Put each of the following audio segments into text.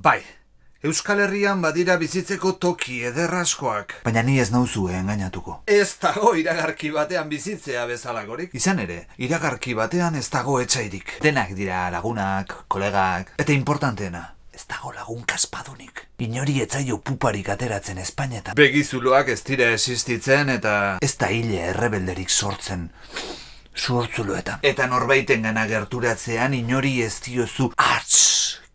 Bai, Euskal Herrian badira bizitzeko toki ederraskoak. Baina ni ez nauzu engainatuko. Ez dago iragarki batean bizitzea bezalagorik. Izan ere, iragarki batean ez dago etxairik. Denak dira lagunak, kolegak, eta importanteena. Ez dago lagun kaspadunik. Inori etzaio puparik ateratzen Espainetan. Begizuloak ez dira existitzen eta... Ez da hile errebelderik sortzen. Sortzuloetan. Eta norbaiten gana gerturatzean inori ez diozu Artz,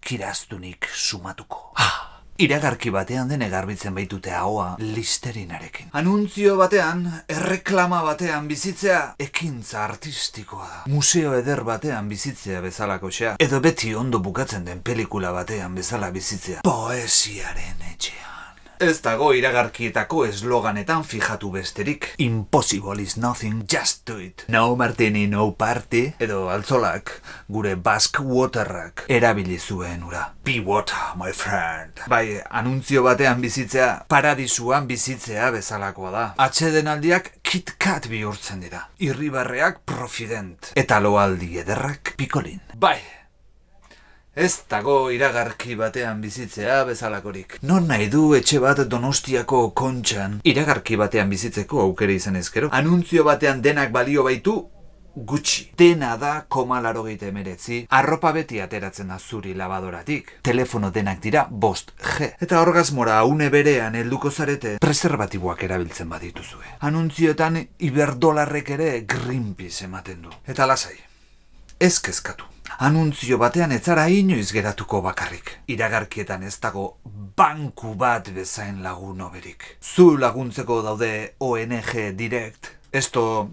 kiraztunik sumatuko. Ah, iragarki batean dene garbitzen baitute ahoa listerinarekin. Anuntzio batean, erreklama batean bizitzea, ekintza artistikoa da. Museo eder batean bizitzea bezalako xea. Edo beti ondo bukatzen den pelikula batean bezala bizitzea. Poesiaren etxean. Ez dago iragarkietako esloganetan fijatu besterik. Impossible is nothing, just do it. No martini, no party. Edo altzolak, gure Basque Waterrak erabili zuen ura. Be water, my friend. Bai, anuntzio batean bizitzea, paradisuan bizitzea bezalakoa da. Atsedenaldiak KitKat bihurtzen dira. Irribarreak profident. Eta loaldi ederrak pikolin. Bai, ez dago iragarki batean bizitzea bezalakorik. Non nahi du etxe bat donostiako kontxan iragarki batean bizitzeko aukera izan ezkero? Anuntzio batean denak balio baitu, gutxi. Dena da koma laro emeretzi, arropa beti ateratzen da zuri labadoratik. Telefono denak dira bost G. Eta orgasmora une berean helduko zarete preservatiboak erabiltzen badituzue. Anuntzioetan iberdolarrek ere Greenpeace ematen du. Eta lasai, ez kezkatu. Anuntzio batean ez inoiz geratuko bakarrik. Iragarkietan ez dago banku bat bezain lagun oberik. Zu laguntzeko daude ONG Direct, esto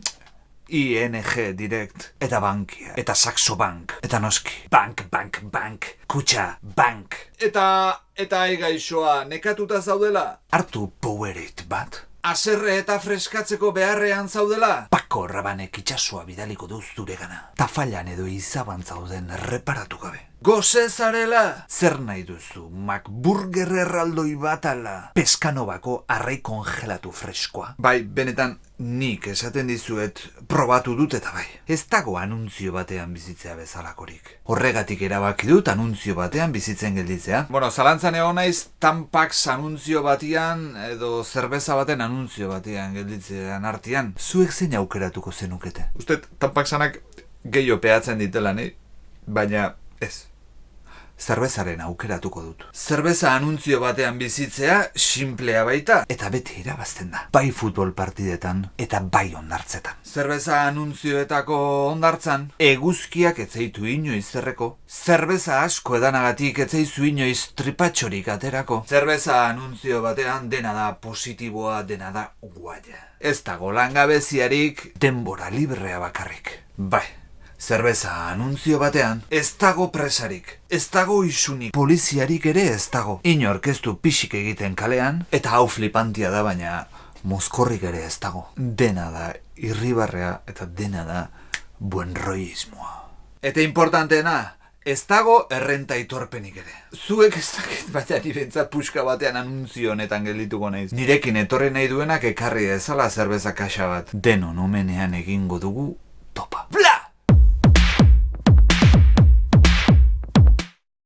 ING Direct, eta bankia, eta Saxo Bank, eta noski. Bank, bank, bank, kutsa, bank. Eta, eta egaixoa, nekatuta zaudela? Artu powerit bat. Aserre eta freskatzeko beharrean zaudela? Pako rabanek itxasua bidaliko duz zure gana. Tafailan edo izaban zauden reparatu gabe. Goze zarela? Zer nahi duzu, McBurger erraldoi bat ala? Peskanovako arrei kongelatu freskoa. Bai, benetan nik esaten dizuet probatu dut eta bai. Ez dago anuntzio batean bizitzea bezalakorik. Horregatik erabaki dut anuntzio batean bizitzen gelditzea. Bueno, zalantzan egon naiz tampax anuntzio batean edo zerbeza baten anuntzio batean gelditzean artean. Zuek zein aukeratuko zenukete? Uste tampaxanak gehiago peatzen ditela, ni? Baina ez zerbezaren aukeratuko dut. Zerbeza anuntzio batean bizitzea simplea baita. Eta beti irabazten da. Bai futbol partidetan eta bai ondartzetan. Zerbeza anuntzioetako ondartzan, eguzkiak etzeitu inoiz zerreko. Zerbeza asko edanagatik etzeizu inoiz tripatxorik aterako. Zerbeza anuntzio batean dena da positiboa, dena da guaia. Ez dago langabeziarik denbora librea bakarrik. Bai. Zerbeza anunzio batean, ez dago presarik, ez dago isunik, poliziarik ere ez dago. Inork ez du pixik egiten kalean, eta hau flipantia da baina mozkorrik ere ez dago. Dena da irribarrea eta dena da buen roiismoa. Eta importanteena, ez dago errenta itorpenik ere. Zuek ez dakit baina nire puska batean anunzio honetan geldituko naiz. Nirekin etorri nahi duenak ekarri ezala zerbeza kaxa bat. Denon omenean egingo dugu.